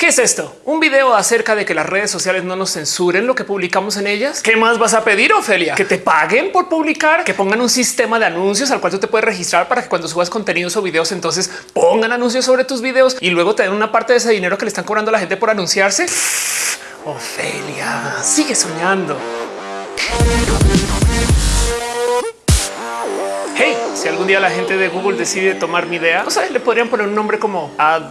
¿Qué es esto? ¿Un video acerca de que las redes sociales no nos censuren lo que publicamos en ellas? ¿Qué más vas a pedir, Ofelia? ¿Que te paguen por publicar? ¿Que pongan un sistema de anuncios al cual tú te puedes registrar para que cuando subas contenidos o videos entonces pongan anuncios sobre tus videos y luego te den una parte de ese dinero que le están cobrando a la gente por anunciarse? Ofelia, sigue soñando. Hey, si algún día la gente de Google decide tomar mi idea, no sabes, le podrían poner un nombre como Ad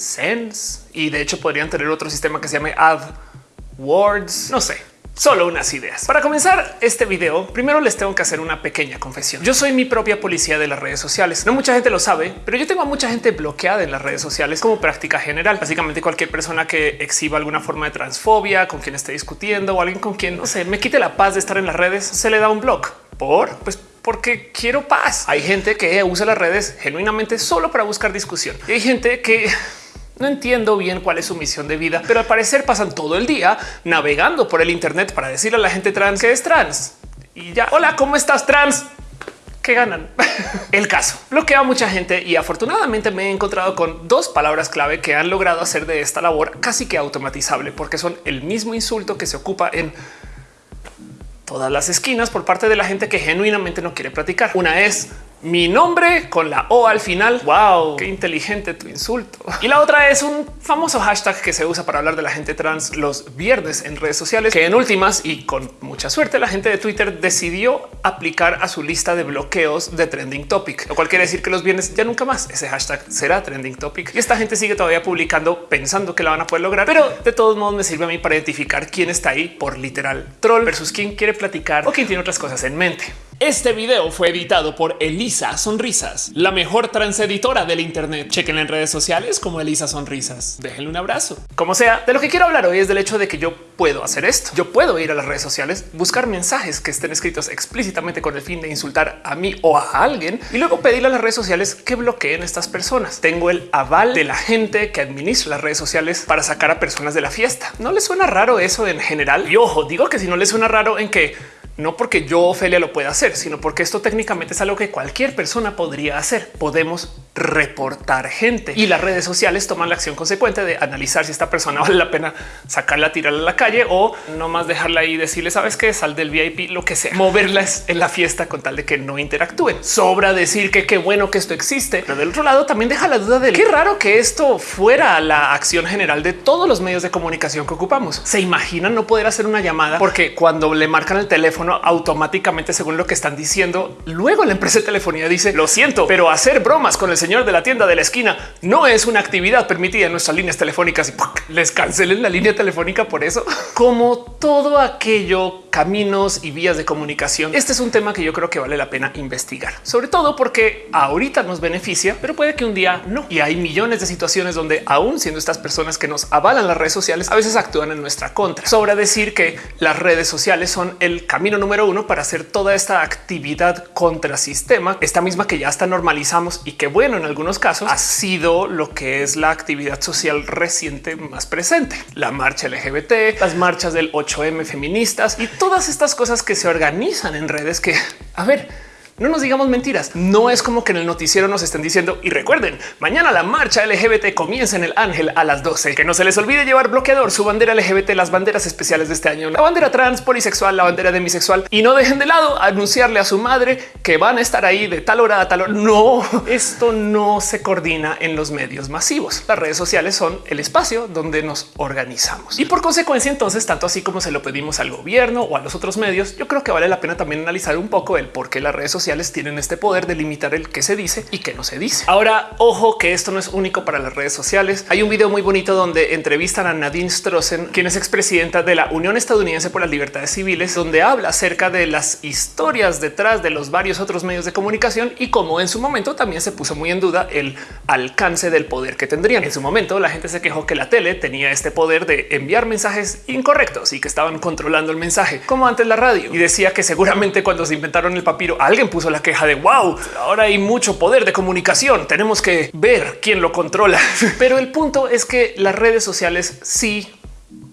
Sense y de hecho podrían tener otro sistema que se llame AdWords. No sé, solo unas ideas. Para comenzar este video, primero les tengo que hacer una pequeña confesión. Yo soy mi propia policía de las redes sociales. No mucha gente lo sabe, pero yo tengo a mucha gente bloqueada en las redes sociales como práctica general. Básicamente cualquier persona que exhiba alguna forma de transfobia, con quien esté discutiendo o alguien con quien no sé, me quite la paz de estar en las redes, se le da un blog por pues porque quiero paz. Hay gente que usa las redes genuinamente solo para buscar discusión y hay gente que no entiendo bien cuál es su misión de vida, pero al parecer pasan todo el día navegando por el Internet para decirle a la gente trans que es trans. Y ya, hola, ¿cómo estás trans? que ganan. El caso bloquea a mucha gente y afortunadamente me he encontrado con dos palabras clave que han logrado hacer de esta labor casi que automatizable porque son el mismo insulto que se ocupa en todas las esquinas por parte de la gente que genuinamente no quiere platicar. Una es mi nombre con la O al final. Wow, qué inteligente tu insulto. Y la otra es un famoso hashtag que se usa para hablar de la gente trans los viernes en redes sociales, que en últimas y con mucha suerte la gente de Twitter decidió aplicar a su lista de bloqueos de trending topic, lo cual quiere decir que los viernes ya nunca más ese hashtag será trending topic. Y esta gente sigue todavía publicando pensando que la van a poder lograr, pero de todos modos me sirve a mí para identificar quién está ahí por literal troll versus quién quiere platicar o quién tiene otras cosas en mente. Este video fue editado por Elisa Sonrisas, la mejor transeditora del Internet. Chequen en redes sociales como Elisa Sonrisas. Déjenle un abrazo. Como sea, de lo que quiero hablar hoy es del hecho de que yo puedo hacer esto. Yo puedo ir a las redes sociales, buscar mensajes que estén escritos explícitamente con el fin de insultar a mí o a alguien y luego pedirle a las redes sociales que bloqueen estas personas. Tengo el aval de la gente que administra las redes sociales para sacar a personas de la fiesta. ¿No les suena raro eso en general? Y ojo, digo que si no les suena raro en que no porque yo, Ofelia, lo pueda hacer, sino porque esto técnicamente es algo que cualquier persona podría hacer. Podemos reportar gente. Y las redes sociales toman la acción consecuente de analizar si esta persona vale la pena sacarla, tirarla a la calle o no más dejarla ahí y decirle, sabes que sal del VIP, lo que sea, moverla en la fiesta con tal de que no interactúen. Sobra decir que qué bueno que esto existe, pero del otro lado también deja la duda de qué raro que esto fuera la acción general de todos los medios de comunicación que ocupamos. Se imaginan no poder hacer una llamada porque cuando le marcan el teléfono automáticamente, según lo que están diciendo, luego la empresa de telefonía dice lo siento, pero hacer bromas con el señor de la tienda de la esquina no es una actividad permitida en nuestras líneas telefónicas y les cancelen la línea telefónica por eso. Como todo aquello, caminos y vías de comunicación. Este es un tema que yo creo que vale la pena investigar, sobre todo porque ahorita nos beneficia, pero puede que un día no. Y hay millones de situaciones donde aún siendo estas personas que nos avalan las redes sociales, a veces actúan en nuestra contra. Sobra decir que las redes sociales son el camino número uno para hacer toda esta actividad contra sistema, esta misma que ya hasta normalizamos y que bueno, en algunos casos ha sido lo que es la actividad social reciente más presente. La marcha LGBT, las marchas del 8M feministas y todas estas cosas que se organizan en redes que, a ver, no nos digamos mentiras. No es como que en el noticiero nos estén diciendo y recuerden mañana la marcha LGBT comienza en el Ángel a las 12. Que no se les olvide llevar bloqueador, su bandera LGBT, las banderas especiales de este año, la bandera trans, polisexual, la bandera demisexual y no dejen de lado anunciarle a su madre que van a estar ahí de tal hora a tal hora. No, esto no se coordina en los medios masivos. Las redes sociales son el espacio donde nos organizamos y por consecuencia, entonces, tanto así como se lo pedimos al gobierno o a los otros medios, yo creo que vale la pena también analizar un poco el por qué las redes sociales tienen este poder de limitar el que se dice y que no se dice. Ahora, ojo que esto no es único para las redes sociales. Hay un video muy bonito donde entrevistan a Nadine Strossen, quien es expresidenta de la Unión Estadounidense por las Libertades Civiles, donde habla acerca de las historias detrás de los varios otros medios de comunicación y cómo en su momento también se puso muy en duda el alcance del poder que tendrían. En su momento la gente se quejó que la tele tenía este poder de enviar mensajes incorrectos y que estaban controlando el mensaje, como antes la radio. Y decía que seguramente cuando se inventaron el papiro, alguien puso la queja de wow, ahora hay mucho poder de comunicación. Tenemos que ver quién lo controla. Pero el punto es que las redes sociales sí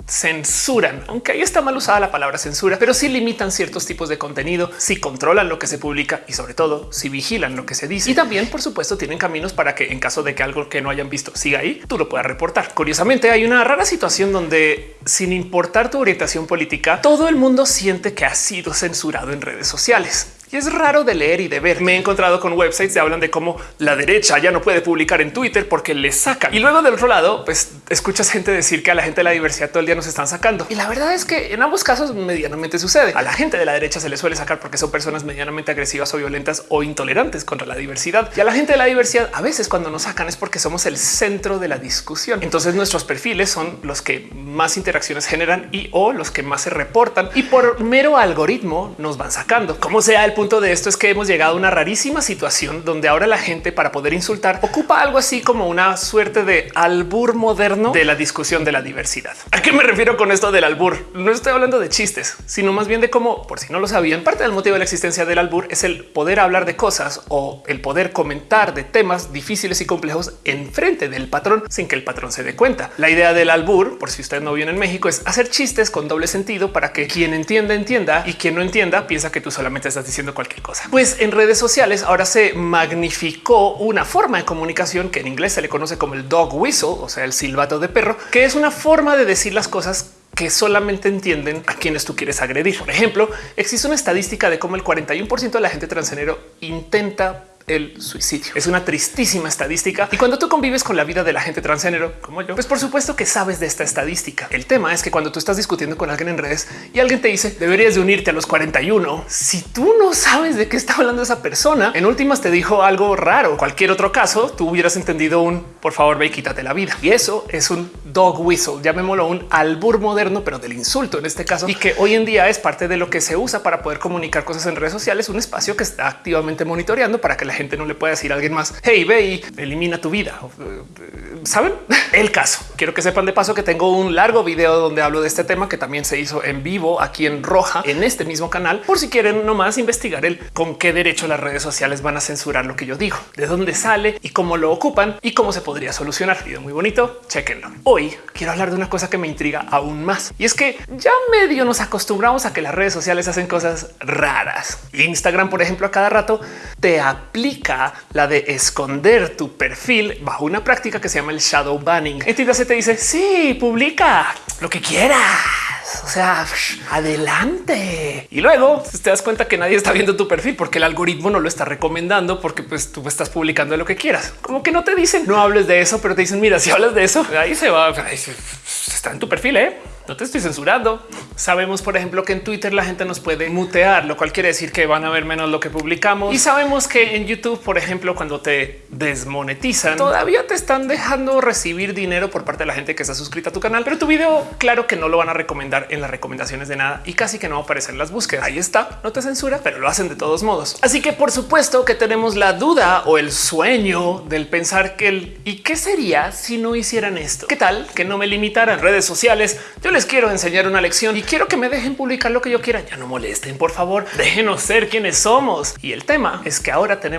censuran, aunque ahí está mal usada la palabra censura, pero sí limitan ciertos tipos de contenido, si controlan lo que se publica y sobre todo si vigilan lo que se dice. Y también, por supuesto, tienen caminos para que en caso de que algo que no hayan visto siga ahí, tú lo puedas reportar. Curiosamente, hay una rara situación donde sin importar tu orientación política, todo el mundo siente que ha sido censurado en redes sociales. Y es raro de leer y de ver. Me he encontrado con websites que hablan de cómo la derecha ya no puede publicar en Twitter porque le sacan. Y luego del otro lado, pues escuchas gente decir que a la gente de la diversidad todo el día nos están sacando. Y la verdad es que en ambos casos medianamente sucede. A la gente de la derecha se le suele sacar porque son personas medianamente agresivas o violentas o intolerantes contra la diversidad. Y a la gente de la diversidad a veces cuando nos sacan es porque somos el centro de la discusión. Entonces nuestros perfiles son los que más interacciones generan y o los que más se reportan y por mero algoritmo nos van sacando. Como sea el punto de esto es que hemos llegado a una rarísima situación donde ahora la gente para poder insultar ocupa algo así como una suerte de albur moderno de la discusión de la diversidad. ¿A qué me refiero con esto del albur? No estoy hablando de chistes, sino más bien de cómo, por si no lo sabían, parte del motivo de la existencia del albur es el poder hablar de cosas o el poder comentar de temas difíciles y complejos en frente del patrón sin que el patrón se dé cuenta. La idea del albur, por si usted no viene en México, es hacer chistes con doble sentido para que quien entienda entienda y quien no entienda piensa que tú solamente estás diciendo cualquier cosa. Pues en redes sociales ahora se magnificó una forma de comunicación que en inglés se le conoce como el dog whistle, o sea, el silbato de perro, que es una forma de decir las cosas que solamente entienden a quienes tú quieres agredir. Por ejemplo, existe una estadística de cómo el 41% de la gente transgénero intenta el suicidio. Es una tristísima estadística. Y cuando tú convives con la vida de la gente transgénero como yo, pues por supuesto que sabes de esta estadística. El tema es que cuando tú estás discutiendo con alguien en redes y alguien te dice deberías de unirte a los 41, si tú no sabes de qué está hablando esa persona, en últimas te dijo algo raro. Cualquier otro caso, tú hubieras entendido un por favor ve y quítate la vida. Y eso es un dog whistle, llamémoslo un albur moderno, pero del insulto en este caso, y que hoy en día es parte de lo que se usa para poder comunicar cosas en redes sociales, un espacio que está activamente monitoreando para que la gente no le pueda decir a alguien más, hey, ve y elimina tu vida. Saben el caso. Quiero que sepan de paso que tengo un largo video donde hablo de este tema que también se hizo en vivo aquí en Roja en este mismo canal por si quieren nomás investigar el con qué derecho las redes sociales van a censurar lo que yo digo, de dónde sale y cómo lo ocupan y cómo se podría solucionar. Video muy bonito. Chequenlo. Hoy quiero hablar de una cosa que me intriga aún más y es que ya medio nos acostumbramos a que las redes sociales hacen cosas raras. Instagram, por ejemplo, a cada rato te aplica la de esconder tu perfil bajo una práctica que se llama el shadow banning. Entonces se te dice sí, publica lo que quieras. O sea, adelante. Y luego te das cuenta que nadie está viendo tu perfil porque el algoritmo no lo está recomendando porque pues tú estás publicando lo que quieras. Como que no te dicen no hables de eso, pero te dicen mira, si hablas de eso, ahí se va. está en tu perfil. ¿eh? No te estoy censurando. Sabemos, por ejemplo, que en Twitter la gente nos puede mutear, lo cual quiere decir que van a ver menos lo que publicamos. Y sabemos que en YouTube, por ejemplo, cuando te desmonetizan, todavía te están dejando recibir dinero por parte de la gente que está suscrita a tu canal. Pero tu video, claro que no lo van a recomendar en las recomendaciones de nada y casi que no va las búsquedas. Ahí está, no te censura, pero lo hacen de todos modos. Así que por supuesto que tenemos la duda o el sueño del pensar que el y qué sería si no hicieran esto. ¿Qué tal que no me limitaran redes sociales? Yo les quiero enseñar una lección y quiero que me dejen publicar lo que yo quiera. Ya no molesten, por favor, déjenos ser quienes somos. Y el tema es que ahora tenemos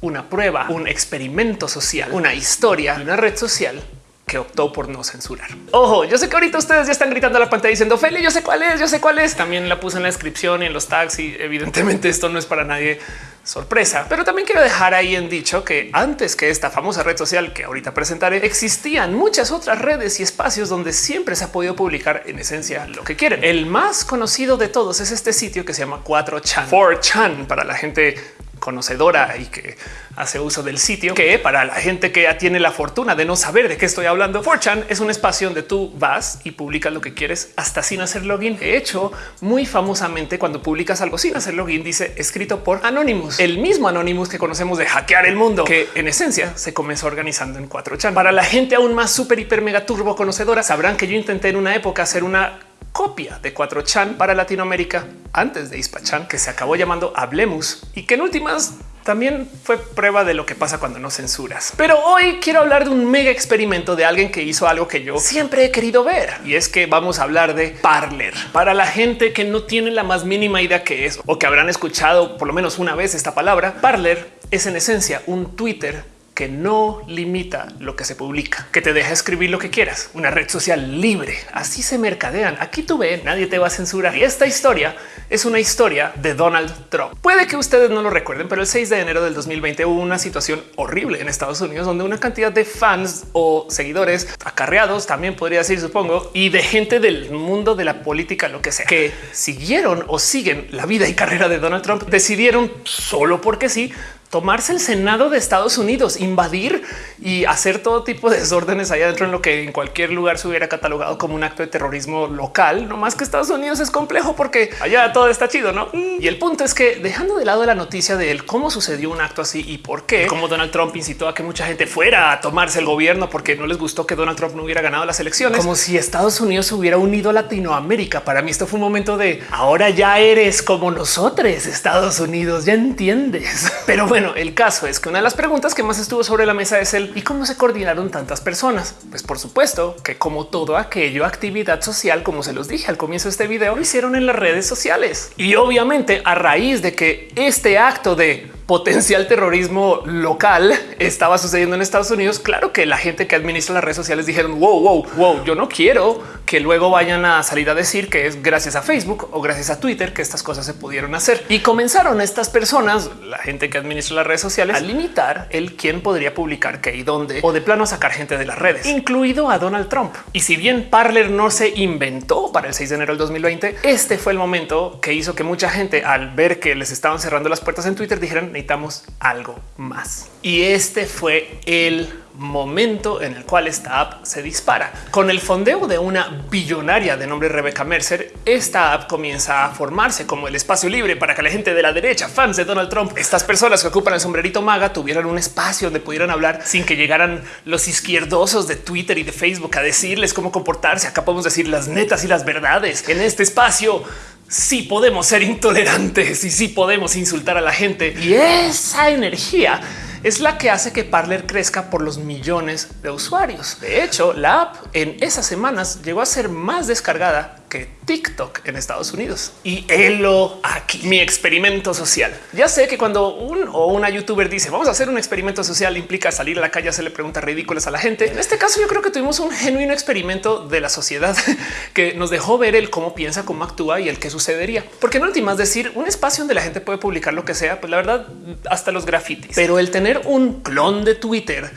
una prueba, un experimento social, una historia, una red social que optó por no censurar. Ojo, yo sé que ahorita ustedes ya están gritando a la pantalla diciendo Feli, yo sé cuál es, yo sé cuál es. También la puse en la descripción y en los tags y evidentemente esto no es para nadie sorpresa, pero también quiero dejar ahí en dicho que antes que esta famosa red social que ahorita presentaré, existían muchas otras redes y espacios donde siempre se ha podido publicar en esencia lo que quieren. El más conocido de todos es este sitio que se llama 4chan, 4chan para la gente conocedora y que hace uso del sitio, que para la gente que ya tiene la fortuna de no saber de qué estoy hablando, 4chan es un espacio donde tú vas y publicas lo que quieres hasta sin hacer login. De hecho, muy famosamente cuando publicas algo sin hacer login dice escrito por Anonymous, el mismo Anonymous que conocemos de hackear el mundo, que en esencia se comenzó organizando en 4chan. Para la gente aún más súper, hiper, mega turbo conocedora, sabrán que yo intenté en una época hacer una copia de 4chan para Latinoamérica antes de Ispachan, que se acabó llamando Hablemos y que en últimas también fue prueba de lo que pasa cuando no censuras. Pero hoy quiero hablar de un mega experimento de alguien que hizo algo que yo siempre he querido ver y es que vamos a hablar de Parler. Para la gente que no tiene la más mínima idea que es o que habrán escuchado por lo menos una vez esta palabra, Parler es en esencia un Twitter que no limita lo que se publica, que te deja escribir lo que quieras, una red social libre. Así se mercadean. Aquí tú ves, nadie te va a censurar. Y esta historia es una historia de Donald Trump. Puede que ustedes no lo recuerden, pero el 6 de enero del 2020 hubo una situación horrible en Estados Unidos donde una cantidad de fans o seguidores acarreados, también podría decir, supongo, y de gente del mundo de la política, lo que sea, que siguieron o siguen la vida y carrera de Donald Trump, decidieron solo porque sí tomarse el Senado de Estados Unidos, invadir y hacer todo tipo de desórdenes allá adentro en lo que en cualquier lugar se hubiera catalogado como un acto de terrorismo local. No más que Estados Unidos es complejo porque allá todo está chido, ¿no? Y el punto es que dejando de lado la noticia de él, cómo sucedió un acto así y por qué, como Donald Trump incitó a que mucha gente fuera a tomarse el gobierno porque no les gustó que Donald Trump no hubiera ganado las elecciones, como si Estados Unidos se hubiera unido a Latinoamérica. Para mí esto fue un momento de ahora ya eres como nosotros, Estados Unidos, ya entiendes. Pero bueno, bueno, el caso es que una de las preguntas que más estuvo sobre la mesa es el y cómo se coordinaron tantas personas. Pues por supuesto que como todo aquello actividad social, como se los dije al comienzo de este video, lo hicieron en las redes sociales. Y obviamente a raíz de que este acto de potencial terrorismo local estaba sucediendo en Estados Unidos, claro que la gente que administra las redes sociales dijeron wow, wow, wow, yo no quiero que luego vayan a salir a decir que es gracias a Facebook o gracias a Twitter que estas cosas se pudieron hacer. Y comenzaron estas personas, la gente que administra las redes sociales, a limitar el quién podría publicar qué y dónde o de plano sacar gente de las redes, incluido a Donald Trump. Y si bien Parler no se inventó para el 6 de enero del 2020, este fue el momento que hizo que mucha gente al ver que les estaban cerrando las puertas en Twitter dijeran necesitamos algo más. Y este fue el momento en el cual esta app se dispara. Con el fondeo de una billonaria de nombre Rebecca Mercer, esta app comienza a formarse como el espacio libre para que la gente de la derecha, fans de Donald Trump, estas personas que ocupan el sombrerito maga, tuvieran un espacio donde pudieran hablar sin que llegaran los izquierdosos de Twitter y de Facebook a decirles cómo comportarse. Acá podemos decir las netas y las verdades en este espacio sí podemos ser intolerantes y sí podemos insultar a la gente. Y esa energía es la que hace que Parler crezca por los millones de usuarios. De hecho, la app en esas semanas llegó a ser más descargada que TikTok en Estados Unidos y helo aquí mi experimento social. Ya sé que cuando un o una youtuber dice vamos a hacer un experimento social implica salir a la calle, le preguntas ridículas a la gente. En este caso, yo creo que tuvimos un genuino experimento de la sociedad que nos dejó ver el cómo piensa, cómo actúa y el qué sucedería. Porque en últimas decir un espacio donde la gente puede publicar lo que sea, pues la verdad, hasta los grafitis, pero el tener un clon de Twitter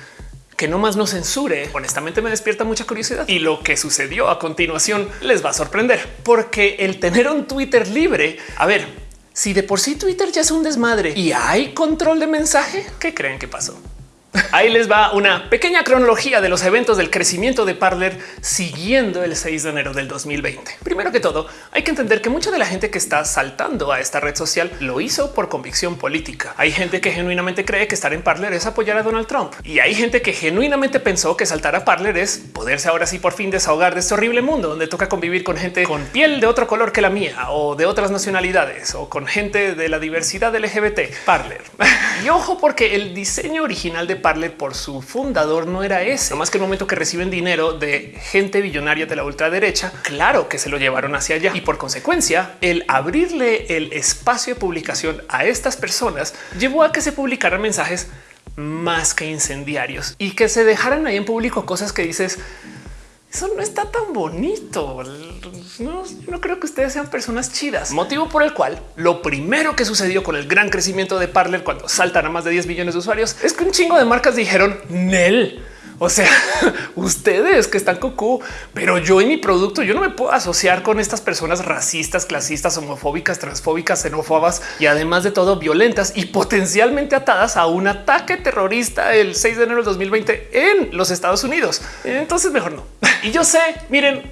que no más no censure, honestamente me despierta mucha curiosidad. Y lo que sucedió a continuación les va a sorprender, porque el tener un Twitter libre, a ver, si de por sí Twitter ya es un desmadre y hay control de mensaje, ¿qué creen que pasó? Ahí les va una pequeña cronología de los eventos del crecimiento de Parler siguiendo el 6 de enero del 2020. Primero que todo, hay que entender que mucha de la gente que está saltando a esta red social lo hizo por convicción política. Hay gente que genuinamente cree que estar en Parler es apoyar a Donald Trump y hay gente que genuinamente pensó que saltar a Parler es poderse ahora sí por fin desahogar de este horrible mundo donde toca convivir con gente con piel de otro color que la mía o de otras nacionalidades o con gente de la diversidad LGBT. Parler. y ojo porque el diseño original de Parler por su fundador no era ese. Más que el momento que reciben dinero de gente billonaria de la ultraderecha, claro que se lo llevaron hacia allá y por consecuencia el abrirle el espacio de publicación a estas personas llevó a que se publicaran mensajes más que incendiarios y que se dejaran ahí en público cosas que dices eso no está tan bonito. No, creo que ustedes sean personas chidas. Motivo por el cual lo primero que sucedió con el gran crecimiento de Parler cuando saltan a más de 10 millones de usuarios es que un chingo de marcas dijeron Nel o sea, ustedes que están cucú, pero yo en mi producto, yo no me puedo asociar con estas personas racistas, clasistas, homofóbicas, transfóbicas, xenófobas y además de todo violentas y potencialmente atadas a un ataque terrorista el 6 de enero del 2020 en los Estados Unidos. Entonces mejor no. Y yo sé, miren,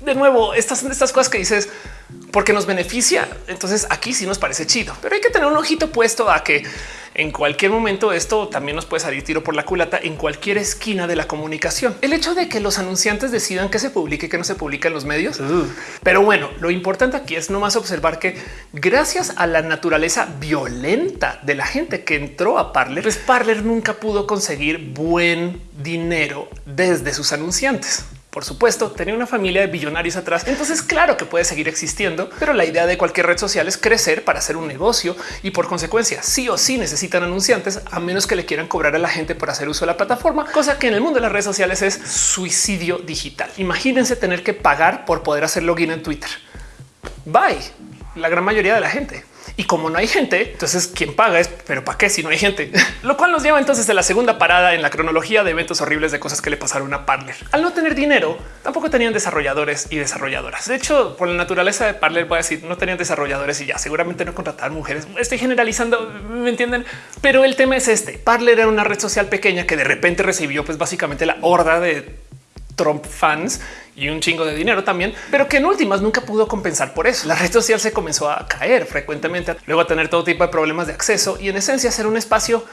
de nuevo, estas son estas cosas que dices porque nos beneficia. Entonces aquí sí nos parece chido, pero hay que tener un ojito puesto a que en cualquier momento esto también nos puede salir tiro por la culata en cualquier esquina de la comunicación. El hecho de que los anunciantes decidan que se publique y que no se publica en los medios. Pero bueno, lo importante aquí es nomás observar que gracias a la naturaleza violenta de la gente que entró a Parler, pues Parler nunca pudo conseguir buen dinero desde sus anunciantes. Por supuesto, tenía una familia de billonarios atrás. Entonces, claro que puede seguir existiendo, pero la idea de cualquier red social es crecer para hacer un negocio y por consecuencia, sí o sí necesitan anunciantes a menos que le quieran cobrar a la gente por hacer uso de la plataforma, cosa que en el mundo de las redes sociales es suicidio digital. Imagínense tener que pagar por poder hacer login en Twitter. Bye. La gran mayoría de la gente. Y como no hay gente, entonces quien paga es, pero ¿para qué si no hay gente? Lo cual nos lleva entonces a la segunda parada en la cronología de eventos horribles de cosas que le pasaron a Parler. Al no tener dinero, tampoco tenían desarrolladores y desarrolladoras. De hecho, por la naturaleza de Parler, voy a decir, no tenían desarrolladores y ya seguramente no contrataban mujeres. Estoy generalizando, me entienden, pero el tema es este. Parler era una red social pequeña que de repente recibió pues básicamente la horda de Trump fans y un chingo de dinero también, pero que en últimas nunca pudo compensar por eso. La red social se comenzó a caer frecuentemente, luego a tener todo tipo de problemas de acceso y en esencia ser un espacio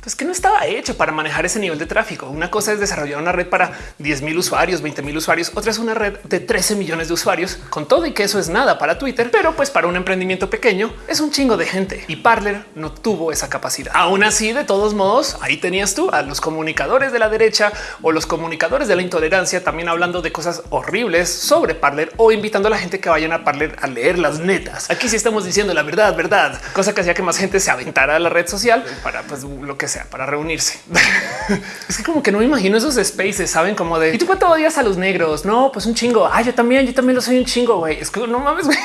pues que no estaba hecho para manejar ese nivel de tráfico. Una cosa es desarrollar una red para 10 mil usuarios, 20 mil usuarios, otra es una red de 13 millones de usuarios con todo y que eso es nada para Twitter, pero pues para un emprendimiento pequeño es un chingo de gente y Parler no tuvo esa capacidad. Aún así, de todos modos, ahí tenías tú a los comunicadores de la derecha o los comunicadores de la intolerancia también hablando de cosas horribles sobre Parler o invitando a la gente que vayan a Parler a leer las netas. Aquí sí estamos diciendo la verdad, verdad, cosa que hacía que más gente se aventara a la red social para pues lo que sea para reunirse. es que como que no me imagino esos spaces, saben como de y tú cuánto odias a los negros? No, pues un chingo. Ah, yo también, yo también lo soy un chingo. güey. Es que no mames.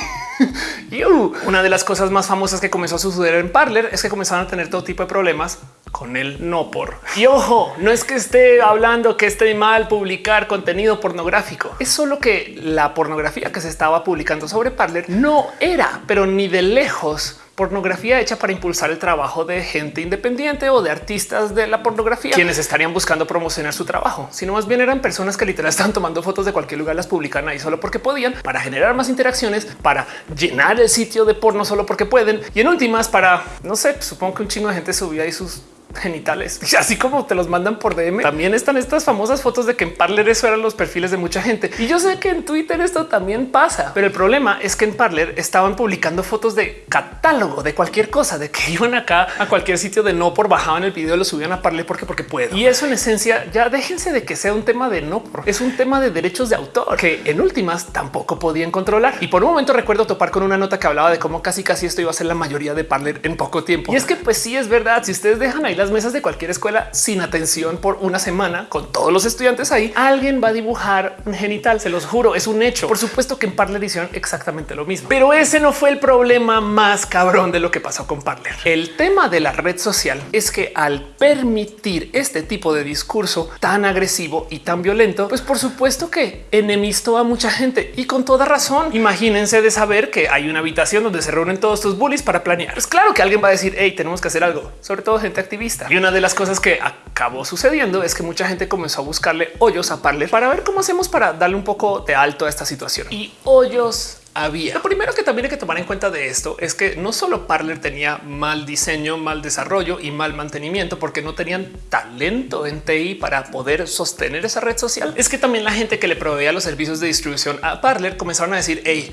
Una de las cosas más famosas que comenzó a suceder en Parler es que comenzaron a tener todo tipo de problemas con el no por. Y ojo, no es que esté hablando que esté mal publicar contenido pornográfico. Es solo que la pornografía que se estaba publicando sobre Parler no era, pero ni de lejos pornografía hecha para impulsar el trabajo de gente independiente o de artistas de la pornografía, quienes estarían buscando promocionar su trabajo, sino más bien eran personas que literal estaban tomando fotos de cualquier lugar, las publican ahí solo porque podían, para generar más interacciones, para llenar el sitio de porno solo porque pueden. Y en últimas para, no sé, supongo que un chingo de gente subía ahí sus genitales, así como te los mandan por DM. También están estas famosas fotos de que en Parler eso eran los perfiles de mucha gente. Y yo sé que en Twitter esto también pasa, pero el problema es que en Parler estaban publicando fotos de catálogo de cualquier cosa, de que iban acá a cualquier sitio de no por bajaban el video, lo subían a Parler porque porque puedo. Y eso en esencia ya déjense de que sea un tema de no por es un tema de derechos de autor que en últimas tampoco podían controlar. Y por un momento recuerdo topar con una nota que hablaba de cómo casi casi esto iba a ser la mayoría de Parler en poco tiempo. Y es que pues sí es verdad. Si ustedes dejan ahí las mesas de cualquier escuela sin atención por una semana con todos los estudiantes ahí, alguien va a dibujar un genital. Se los juro, es un hecho. Por supuesto que en Parler hicieron exactamente lo mismo, pero ese no fue el problema más cabrón de lo que pasó con Parler. El tema de la red social es que al permitir este tipo de discurso tan agresivo y tan violento, pues por supuesto que enemistó a mucha gente y con toda razón. Imagínense de saber que hay una habitación donde se reúnen todos estos bullies para planear. Es claro que alguien va a decir, hey, tenemos que hacer algo, sobre todo gente activista. Y una de las cosas que acabó sucediendo es que mucha gente comenzó a buscarle hoyos a Parler para ver cómo hacemos para darle un poco de alto a esta situación. Y hoyos había. Lo primero que también hay que tomar en cuenta de esto es que no solo Parler tenía mal diseño, mal desarrollo y mal mantenimiento porque no tenían talento en TI para poder sostener esa red social. Es que también la gente que le proveía los servicios de distribución a Parler comenzaron a decir, hey,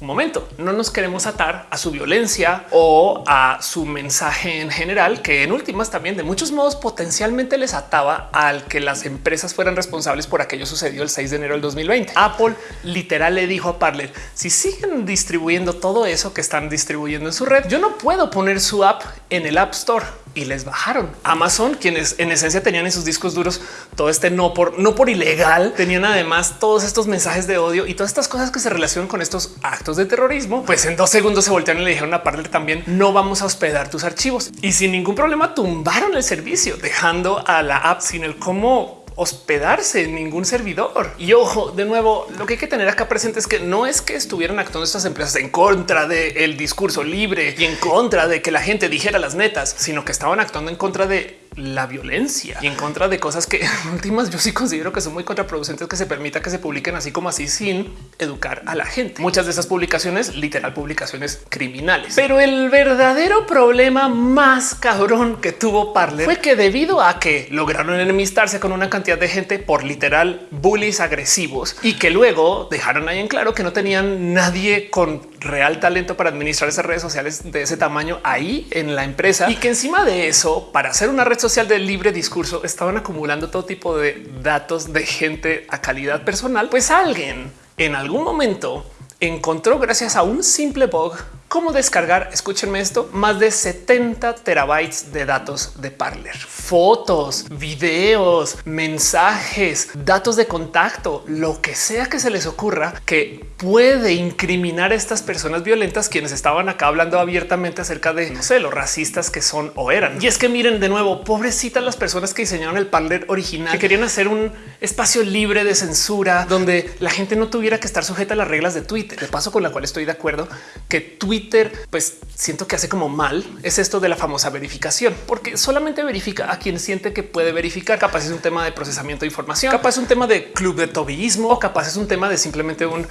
un momento, no nos queremos atar a su violencia o a su mensaje en general, que en últimas también de muchos modos potencialmente les ataba al que las empresas fueran responsables por aquello sucedió el 6 de enero del 2020. Apple literal le dijo a Parler, si siguen distribuyendo todo eso que están distribuyendo en su red, yo no puedo poner su app en el App Store y les bajaron. Amazon, quienes en esencia tenían en sus discos duros todo este no por no por ilegal, tenían además todos estos mensajes de odio y todas estas cosas que se relacionan con estos actos de terrorismo. Pues en dos segundos se voltearon y le dijeron a también no vamos a hospedar tus archivos y sin ningún problema tumbaron el servicio, dejando a la app sin el cómo hospedarse en ningún servidor. Y ojo, de nuevo, lo que hay que tener acá presente es que no es que estuvieran actuando estas empresas en contra del discurso libre y en contra de que la gente dijera las netas, sino que estaban actuando en contra de la violencia y en contra de cosas que en últimas yo sí considero que son muy contraproducentes que se permita que se publiquen así como así sin educar a la gente. Muchas de esas publicaciones, literal publicaciones criminales. Pero el verdadero problema más cabrón que tuvo Parler fue que debido a que lograron enemistarse con una cantidad de gente por literal bullies agresivos y que luego dejaron ahí en claro que no tenían nadie con real talento para administrar esas redes sociales de ese tamaño ahí en la empresa. Y que encima de eso, para hacer una red social de libre discurso, estaban acumulando todo tipo de datos de gente a calidad personal, pues alguien en algún momento encontró gracias a un simple bug cómo descargar, escúchenme esto, más de 70 terabytes de datos de Parler, fotos, videos, mensajes, datos de contacto, lo que sea que se les ocurra que puede incriminar a estas personas violentas quienes estaban acá hablando abiertamente acerca de no sé, los racistas que son o eran. Y es que miren de nuevo, pobrecitas las personas que diseñaron el Parler original, que querían hacer un espacio libre de censura donde la gente no tuviera que estar sujeta a las reglas de Twitter. De paso con la cual estoy de acuerdo que Twitter pues siento que hace como mal es esto de la famosa verificación, porque solamente verifica a quien siente que puede verificar. Capaz es un tema de procesamiento de información, capaz es un tema de club de tobillismo, o capaz es un tema de simplemente un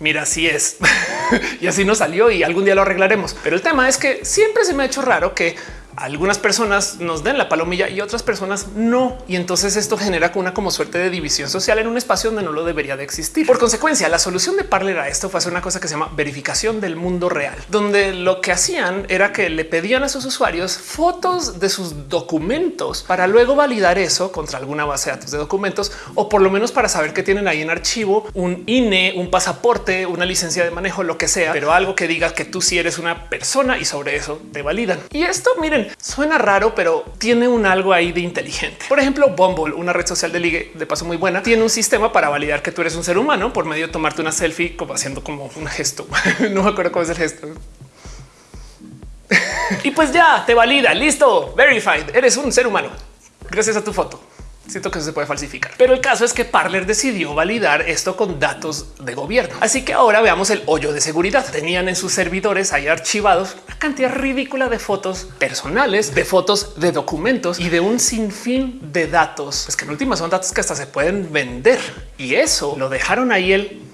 mira, así es y así no salió y algún día lo arreglaremos. Pero el tema es que siempre se me ha hecho raro que algunas personas nos den la palomilla y otras personas no. Y entonces esto genera una como suerte de división social en un espacio donde no lo debería de existir. Por consecuencia, la solución de Parler a esto fue hacer una cosa que se llama verificación del mundo real, donde lo que hacían era que le pedían a sus usuarios fotos de sus documentos para luego validar eso contra alguna base de datos de documentos o por lo menos para saber que tienen ahí en archivo un INE, un pasaporte, una licencia de manejo, lo que sea, pero algo que diga que tú sí eres una persona y sobre eso te validan. Y esto miren, Suena raro, pero tiene un algo ahí de inteligente. Por ejemplo, Bumble, una red social de ligue de paso muy buena, tiene un sistema para validar que tú eres un ser humano por medio de tomarte una selfie como haciendo como un gesto. no me acuerdo cómo es el gesto. y pues ya te valida. Listo. Verified. Eres un ser humano. Gracias a tu foto. Siento que eso se puede falsificar, pero el caso es que Parler decidió validar esto con datos de gobierno. Así que ahora veamos el hoyo de seguridad. Tenían en sus servidores ahí archivados una cantidad ridícula de fotos personales, de fotos de documentos y de un sinfín de datos. Es que en última son datos que hasta se pueden vender y eso lo dejaron ahí el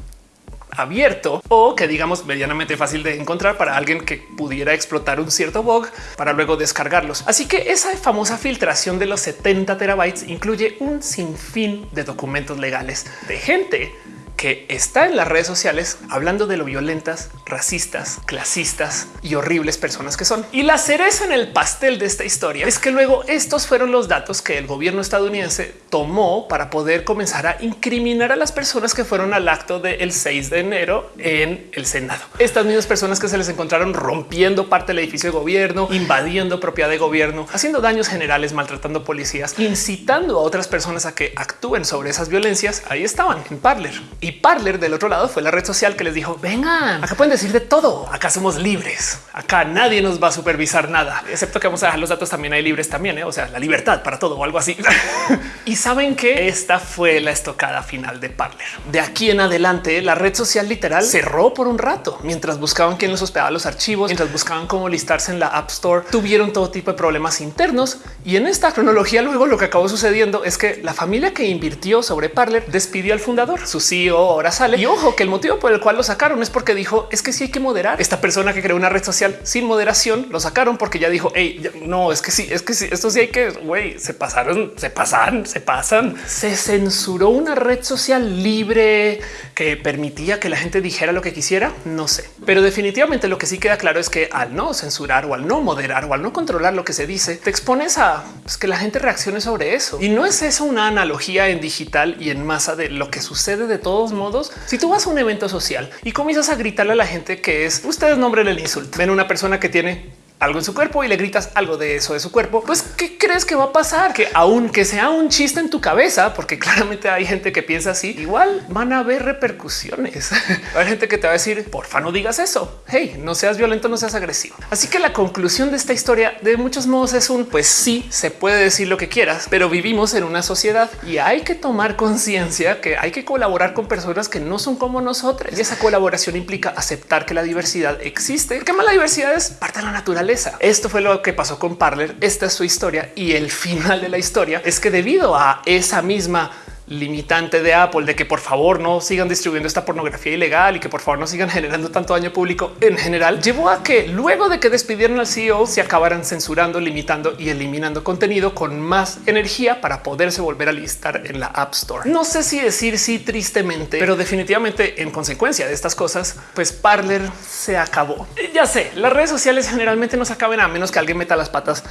abierto o que digamos medianamente fácil de encontrar para alguien que pudiera explotar un cierto bug para luego descargarlos. Así que esa famosa filtración de los 70 terabytes incluye un sinfín de documentos legales de gente que está en las redes sociales hablando de lo violentas, racistas, clasistas y horribles personas que son. Y la cereza en el pastel de esta historia es que luego estos fueron los datos que el gobierno estadounidense tomó para poder comenzar a incriminar a las personas que fueron al acto del 6 de enero en el Senado. Estas mismas personas que se les encontraron rompiendo parte del edificio de gobierno, invadiendo propiedad de gobierno, haciendo daños generales, maltratando policías, incitando a otras personas a que actúen sobre esas violencias. Ahí estaban en Parler y Parler del otro lado fue la red social que les dijo vengan, acá pueden decir de todo. Acá somos libres. Acá nadie nos va a supervisar nada, excepto que vamos a dejar los datos también hay libres también. ¿eh? O sea, la libertad para todo o algo así. y saben que esta fue la estocada final de Parler. De aquí en adelante, la red social literal cerró por un rato mientras buscaban quién les hospedaba los archivos, mientras buscaban cómo listarse en la App Store. Tuvieron todo tipo de problemas internos y en esta cronología luego lo que acabó sucediendo es que la familia que invirtió sobre Parler despidió al fundador, su CEO ahora sale. Y ojo que el motivo por el cual lo sacaron es porque dijo es que sí hay que moderar. Esta persona que creó una red social sin moderación lo sacaron porque ya dijo hey, no es que sí, es que sí, esto sí hay que güey, se pasaron, se pasan, se pasan. Se censuró una red social libre que permitía que la gente dijera lo que quisiera. No sé, pero definitivamente lo que sí queda claro es que al no censurar o al no moderar o al no controlar lo que se dice, te expones a pues, que la gente reaccione sobre eso. Y no es eso una analogía en digital y en masa de lo que sucede de modos, si tú vas a un evento social y comienzas a gritarle a la gente que es ustedes nombren el insulto, ven una persona que tiene algo en su cuerpo y le gritas algo de eso de su cuerpo, pues ¿qué crees que va a pasar? Que aunque sea un chiste en tu cabeza, porque claramente hay gente que piensa así, igual van a haber repercusiones. hay gente que te va a decir, porfa, no digas eso. Hey, no seas violento, no seas agresivo. Así que la conclusión de esta historia de muchos modos es un pues sí se puede decir lo que quieras, pero vivimos en una sociedad y hay que tomar conciencia que hay que colaborar con personas que no son como nosotros. Y esa colaboración implica aceptar que la diversidad existe, que más la diversidad es parte de la naturaleza esto fue lo que pasó con Parler. Esta es su historia y el final de la historia es que debido a esa misma limitante de Apple de que por favor no sigan distribuyendo esta pornografía ilegal y que por favor no sigan generando tanto daño público en general, llevó a que luego de que despidieron al CEO se acabaran censurando, limitando y eliminando contenido con más energía para poderse volver a listar en la App Store. No sé si decir sí tristemente, pero definitivamente en consecuencia de estas cosas, pues Parler se acabó. Ya sé, las redes sociales generalmente no se acaben a menos que alguien meta las patas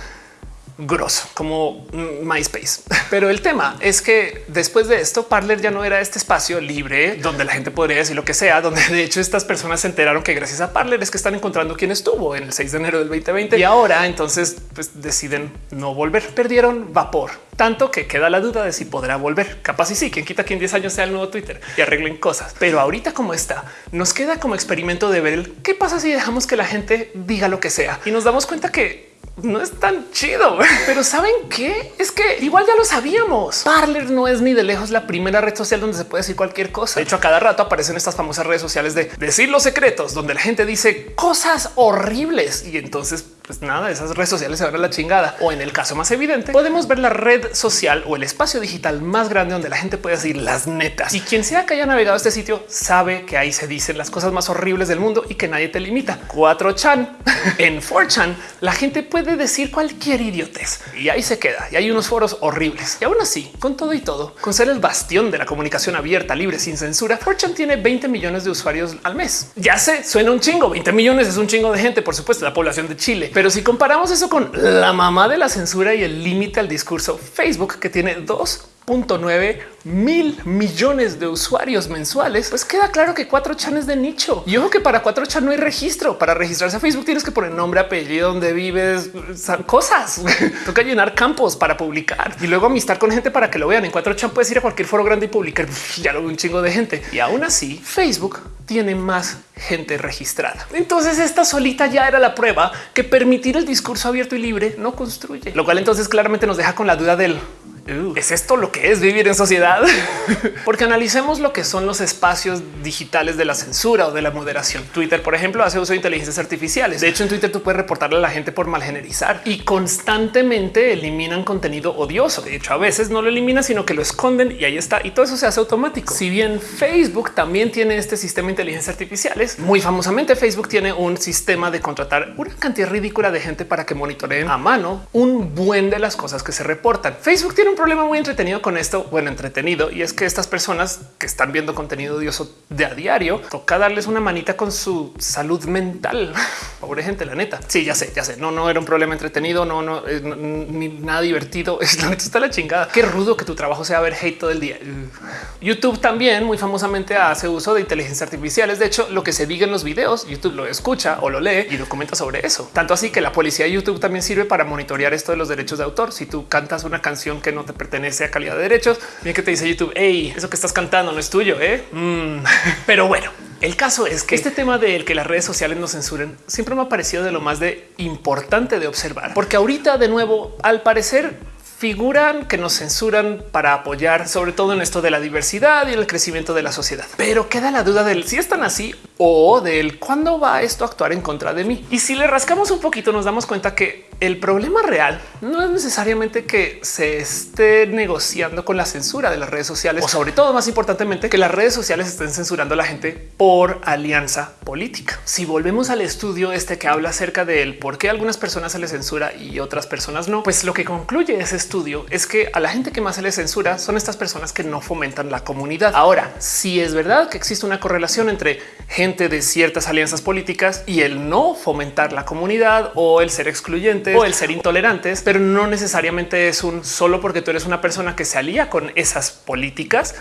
grosso como MySpace. Pero el tema es que después de esto, Parler ya no era este espacio libre donde la gente podría decir lo que sea, donde de hecho estas personas se enteraron que gracias a Parler es que están encontrando quién estuvo en el 6 de enero del 2020 y ahora entonces pues, deciden no volver. Perdieron vapor tanto que queda la duda de si podrá volver. Capaz y sí, quien quita que en 10 años sea el nuevo Twitter y arreglen cosas. Pero ahorita como está, nos queda como experimento de ver qué pasa si dejamos que la gente diga lo que sea y nos damos cuenta que no es tan chido, pero saben qué es que igual ya lo sabíamos. Parler no es ni de lejos la primera red social donde se puede decir cualquier cosa. De hecho, a cada rato aparecen estas famosas redes sociales de decir los secretos, donde la gente dice cosas horribles y entonces pues nada, esas redes sociales se van a la chingada. O en el caso más evidente, podemos ver la red social o el espacio digital más grande donde la gente puede decir las netas. Y quien sea que haya navegado este sitio sabe que ahí se dicen las cosas más horribles del mundo y que nadie te limita. 4chan en 4chan la gente puede decir cualquier idiotez y ahí se queda. Y hay unos foros horribles. Y aún así, con todo y todo, con ser el bastión de la comunicación abierta, libre, sin censura, 4chan tiene 20 millones de usuarios al mes. Ya sé, suena un chingo. 20 millones es un chingo de gente, por supuesto, la población de Chile pero si comparamos eso con la mamá de la censura y el límite al discurso, Facebook, que tiene dos 9 mil millones de usuarios mensuales, pues queda claro que 4chan es de nicho. Y ojo que para 4chan no hay registro. Para registrarse a Facebook tienes que poner nombre, apellido, donde vives, cosas. Toca llenar campos para publicar y luego amistar con gente para que lo vean. En 4chan puedes ir a cualquier foro grande y publicar. Ya lo ve un chingo de gente. Y aún así, Facebook tiene más gente registrada. Entonces esta solita ya era la prueba que permitir el discurso abierto y libre no construye, lo cual entonces claramente nos deja con la duda del ¿Es esto lo que es vivir en sociedad? Porque analicemos lo que son los espacios digitales de la censura o de la moderación. Twitter, por ejemplo, hace uso de inteligencias artificiales. De hecho, en Twitter tú puedes reportarle a la gente por malgenerizar y constantemente eliminan contenido odioso. De hecho, a veces no lo eliminan, sino que lo esconden y ahí está. Y todo eso se hace automático. Si bien Facebook también tiene este sistema de inteligencias artificiales, muy famosamente Facebook tiene un sistema de contratar una cantidad ridícula de gente para que monitoreen a mano un buen de las cosas que se reportan. Facebook tiene un problema muy entretenido con esto. Bueno, entretenido y es que estas personas que están viendo contenido odioso de a diario toca darles una manita con su salud mental. Pobre gente, la neta. Sí, ya sé, ya sé. No, no era un problema entretenido, no, no, eh, ni nada divertido. Es la neta está la chingada. Qué rudo que tu trabajo sea ver hate todo el día. YouTube también muy famosamente hace uso de inteligencia artificiales. De hecho, lo que se diga en los videos, YouTube lo escucha o lo lee y documenta sobre eso. Tanto así que la policía de YouTube también sirve para monitorear esto de los derechos de autor. Si tú cantas una canción que no te pertenece a calidad de derechos. Bien que te dice YouTube, hey, eso que estás cantando no es tuyo, ¿eh? Mm. Pero bueno, el caso es que este tema del que las redes sociales nos censuren siempre me ha parecido de lo más de importante de observar, porque ahorita de nuevo, al parecer figuran que nos censuran para apoyar sobre todo en esto de la diversidad y el crecimiento de la sociedad. Pero queda la duda del si están así o del cuándo va esto a actuar en contra de mí. Y si le rascamos un poquito nos damos cuenta que el problema real no es necesariamente que se esté negociando con la censura de las redes sociales o sobre todo más importantemente que las redes sociales estén censurando a la gente por alianza política. Si volvemos al estudio este que habla acerca del por qué algunas personas se les censura y otras personas no, pues lo que concluye ese estudio es que a la gente que más se les censura son estas personas que no fomentan la comunidad. Ahora, si es verdad que existe una correlación entre gente de ciertas alianzas políticas y el no fomentar la comunidad o el ser excluyente o el ser intolerantes, pero no necesariamente es un solo porque tú eres una persona que se alía con esas políticas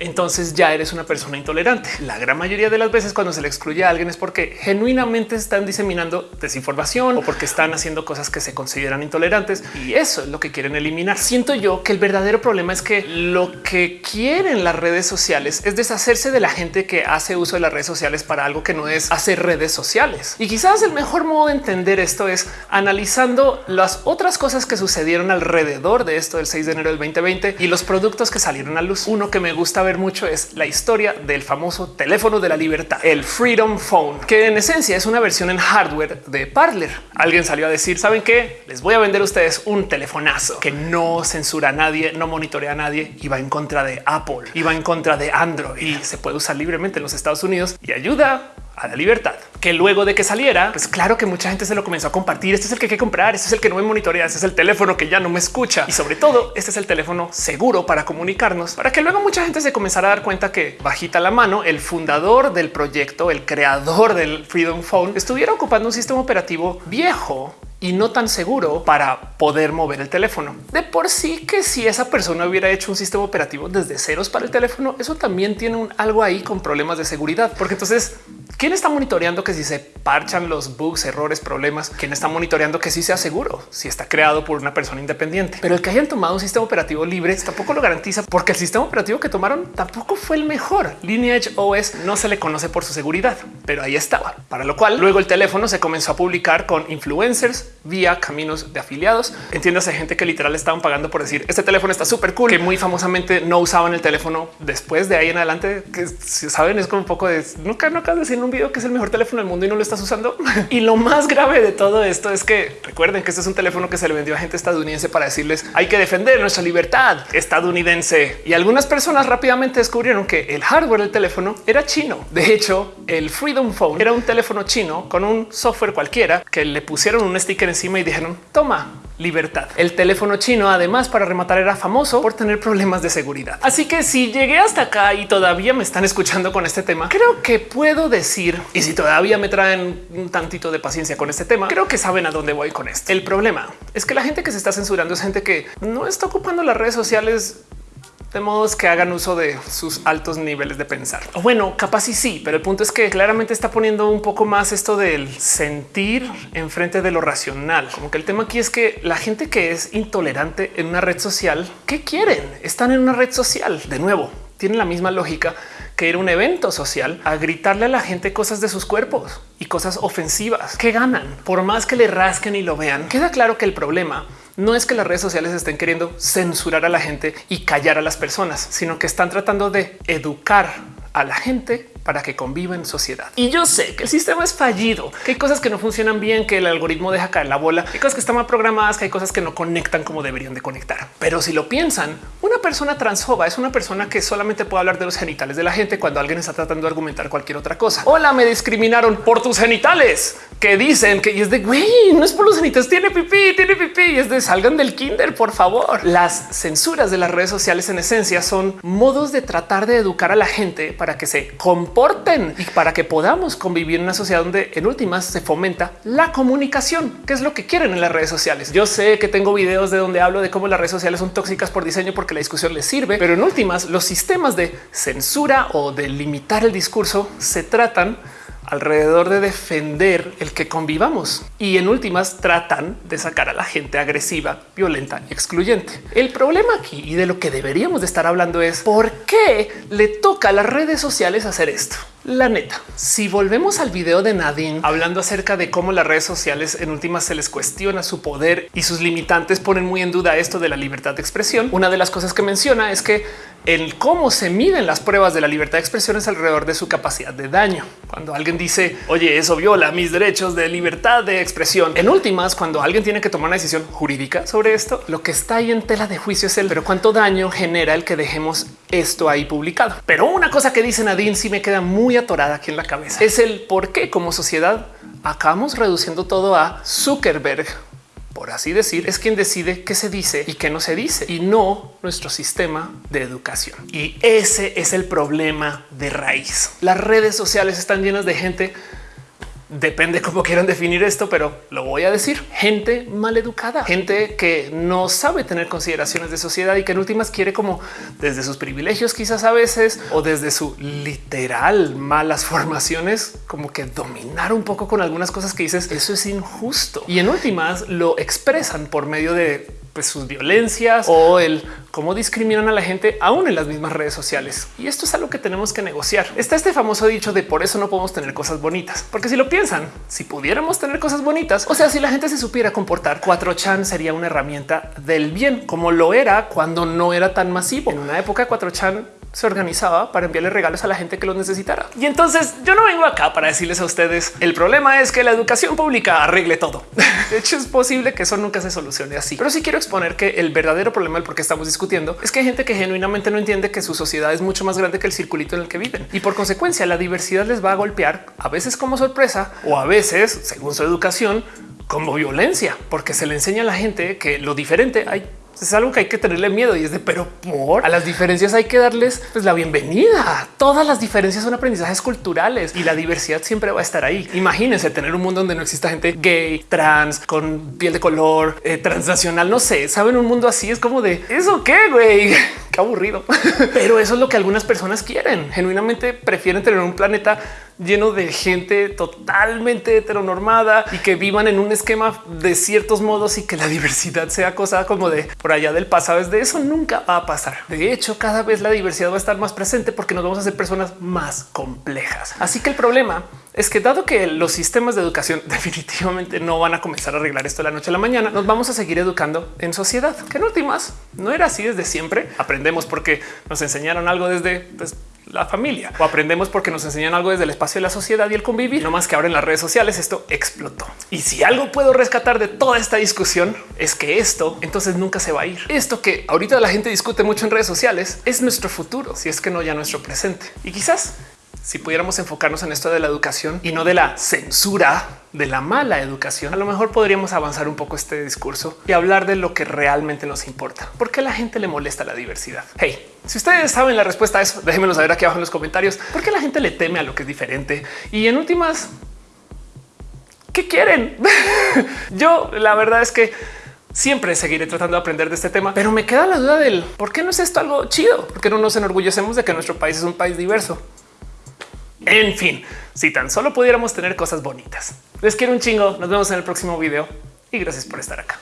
entonces ya eres una persona intolerante. La gran mayoría de las veces cuando se le excluye a alguien es porque genuinamente están diseminando desinformación o porque están haciendo cosas que se consideran intolerantes y eso es lo que quieren eliminar. Siento yo que el verdadero problema es que lo que quieren las redes sociales es deshacerse de la gente que hace uso de las redes sociales para algo que no es hacer redes sociales. Y quizás el mejor modo de entender esto es analizando las otras cosas que sucedieron alrededor de esto del 6 de enero del 2020 y los productos que salieron a luz. Uno que me gusta gusta mucho es la historia del famoso teléfono de la libertad, el Freedom Phone, que en esencia es una versión en hardware de Parler. Alguien salió a decir, ¿saben qué? Les voy a vender a ustedes un telefonazo que no censura a nadie, no monitorea a nadie y va en contra de Apple, y va en contra de Android y se puede usar libremente en los Estados Unidos y ayuda a la libertad. Que luego de que saliera, pues claro que mucha gente se lo comenzó a compartir. Este es el que hay que comprar, este es el que no me monitorea, este es el teléfono que ya no me escucha y sobre todo este es el teléfono seguro para comunicarnos, para que luego mucha gente se comenzara a dar cuenta que bajita la mano, el fundador del proyecto, el creador del Freedom Phone, estuviera ocupando un sistema operativo viejo y no tan seguro para poder mover el teléfono. De por sí que si esa persona hubiera hecho un sistema operativo desde ceros para el teléfono, eso también tiene un algo ahí con problemas de seguridad, porque entonces ¿Quién está monitoreando que si se parchan los bugs, errores, problemas? ¿Quién está monitoreando que sí sea seguro? Si está creado por una persona independiente. Pero el que hayan tomado un sistema operativo libre tampoco lo garantiza porque el sistema operativo que tomaron tampoco fue el mejor. Lineage OS no se le conoce por su seguridad, pero ahí estaba. Para lo cual luego el teléfono se comenzó a publicar con influencers vía caminos de afiliados. Entiéndase gente que literal estaban pagando por decir este teléfono está súper cool, que muy famosamente no usaban el teléfono después de ahí en adelante, que si saben es como un poco de nunca, no acabas de decir un video que es el mejor teléfono del mundo y no lo estás usando. y lo más grave de todo esto es que recuerden que este es un teléfono que se le vendió a gente estadounidense para decirles hay que defender nuestra libertad estadounidense. Y algunas personas rápidamente descubrieron que el hardware del teléfono era chino. De hecho, el Freedom Phone era un teléfono chino con un software cualquiera que le pusieron un sticker encima y dijeron toma libertad. El teléfono chino, además, para rematar, era famoso por tener problemas de seguridad. Así que si llegué hasta acá y todavía me están escuchando con este tema, creo que puedo decir, y si todavía me traen un tantito de paciencia con este tema, creo que saben a dónde voy con esto. El problema es que la gente que se está censurando es gente que no está ocupando las redes sociales de modos que hagan uso de sus altos niveles de pensar. Bueno, capaz y sí, pero el punto es que claramente está poniendo un poco más esto del sentir enfrente de lo racional. Como que el tema aquí es que la gente que es intolerante en una red social, ¿qué quieren? Están en una red social. De nuevo, tiene la misma lógica que ir a un evento social a gritarle a la gente cosas de sus cuerpos y cosas ofensivas que ganan por más que le rasquen y lo vean. Queda claro que el problema no es que las redes sociales estén queriendo censurar a la gente y callar a las personas, sino que están tratando de educar a la gente para que conviva en sociedad. Y yo sé que el sistema es fallido, que hay cosas que no funcionan bien, que el algoritmo deja caer la bola, hay cosas que están mal programadas, que hay cosas que no conectan como deberían de conectar. Pero si lo piensan, una persona transfoba es una persona que solamente puede hablar de los genitales de la gente cuando alguien está tratando de argumentar cualquier otra cosa. Hola, me discriminaron por tus genitales, que dicen que y es de güey, no es por los genitales, tiene pipí, tiene pipí y es de salgan del kinder, por favor. Las censuras de las redes sociales en esencia son modos de tratar de educar a la gente para que se y para que podamos convivir en una sociedad donde en últimas se fomenta la comunicación, que es lo que quieren en las redes sociales. Yo sé que tengo videos de donde hablo de cómo las redes sociales son tóxicas por diseño porque la discusión les sirve, pero en últimas los sistemas de censura o de limitar el discurso se tratan alrededor de defender el que convivamos y en últimas tratan de sacar a la gente agresiva, violenta, excluyente. El problema aquí y de lo que deberíamos de estar hablando es por qué le toca a las redes sociales hacer esto. La neta, si volvemos al video de Nadine hablando acerca de cómo las redes sociales en últimas se les cuestiona su poder y sus limitantes ponen muy en duda esto de la libertad de expresión, una de las cosas que menciona es que el cómo se miden las pruebas de la libertad de expresión es alrededor de su capacidad de daño. Cuando alguien dice, oye, eso viola mis derechos de libertad de expresión. En últimas, cuando alguien tiene que tomar una decisión jurídica sobre esto, lo que está ahí en tela de juicio es el, pero cuánto daño genera el que dejemos esto ahí publicado. Pero una cosa que dice Nadine sí me queda muy atorada aquí en la cabeza. Es el por qué como sociedad acabamos reduciendo todo a Zuckerberg por así decir, es quien decide qué se dice y qué no se dice y no nuestro sistema de educación. Y ese es el problema de raíz. Las redes sociales están llenas de gente Depende cómo quieran definir esto, pero lo voy a decir. Gente mal educada, gente que no sabe tener consideraciones de sociedad y que en últimas quiere como desde sus privilegios quizás a veces o desde su literal malas formaciones, como que dominar un poco con algunas cosas que dices, eso es injusto. Y en últimas lo expresan por medio de pues, sus violencias o el cómo discriminan a la gente aún en las mismas redes sociales. Y esto es algo que tenemos que negociar. Está este famoso dicho de por eso no podemos tener cosas bonitas, porque si lo piensan, si pudiéramos tener cosas bonitas, o sea, si la gente se supiera comportar, 4chan sería una herramienta del bien, como lo era cuando no era tan masivo. En una época 4chan se organizaba para enviarle regalos a la gente que los necesitara. Y entonces yo no vengo acá para decirles a ustedes el problema es que la educación pública arregle todo. De hecho, es posible que eso nunca se solucione así, pero sí quiero exponer que el verdadero problema del por qué estamos discutiendo es que hay gente que genuinamente no entiende que su sociedad es mucho más grande que el circulito en el que viven y por consecuencia la diversidad les va a golpear a veces como sorpresa o a veces, según su educación, como violencia, porque se le enseña a la gente que lo diferente hay es algo que hay que tenerle miedo y es de pero por a las diferencias hay que darles pues, la bienvenida. Todas las diferencias son aprendizajes culturales y la diversidad siempre va a estar ahí. Imagínense tener un mundo donde no exista gente gay, trans, con piel de color, eh, transnacional. No sé, saben, un mundo así es como de eso qué güey, qué aburrido. Pero eso es lo que algunas personas quieren. Genuinamente prefieren tener un planeta lleno de gente totalmente heteronormada y que vivan en un esquema de ciertos modos y que la diversidad sea cosa como de por allá del pasado. Es de eso nunca va a pasar. De hecho, cada vez la diversidad va a estar más presente porque nos vamos a hacer personas más complejas. Así que el problema es que dado que los sistemas de educación definitivamente no van a comenzar a arreglar esto de la noche a la mañana, nos vamos a seguir educando en sociedad, que en últimas no era así desde siempre. Aprendemos porque nos enseñaron algo desde pues, la familia o aprendemos porque nos enseñan algo desde el espacio de la sociedad y el convivir. No más que ahora en las redes sociales esto explotó. Y si algo puedo rescatar de toda esta discusión es que esto entonces nunca se va a ir. Esto que ahorita la gente discute mucho en redes sociales es nuestro futuro, si es que no ya nuestro presente. Y quizás si pudiéramos enfocarnos en esto de la educación y no de la censura de la mala educación, a lo mejor podríamos avanzar un poco este discurso y hablar de lo que realmente nos importa. ¿Por qué la gente le molesta la diversidad? Hey, si ustedes saben la respuesta a eso, déjenmelo saber aquí abajo en los comentarios. ¿Por qué la gente le teme a lo que es diferente? Y en últimas, ¿qué quieren? Yo la verdad es que siempre seguiré tratando de aprender de este tema, pero me queda la duda del por qué no es esto algo chido, porque no nos enorgullecemos de que nuestro país es un país diverso. En fin, si tan solo pudiéramos tener cosas bonitas. Les quiero un chingo. Nos vemos en el próximo video y gracias por estar acá.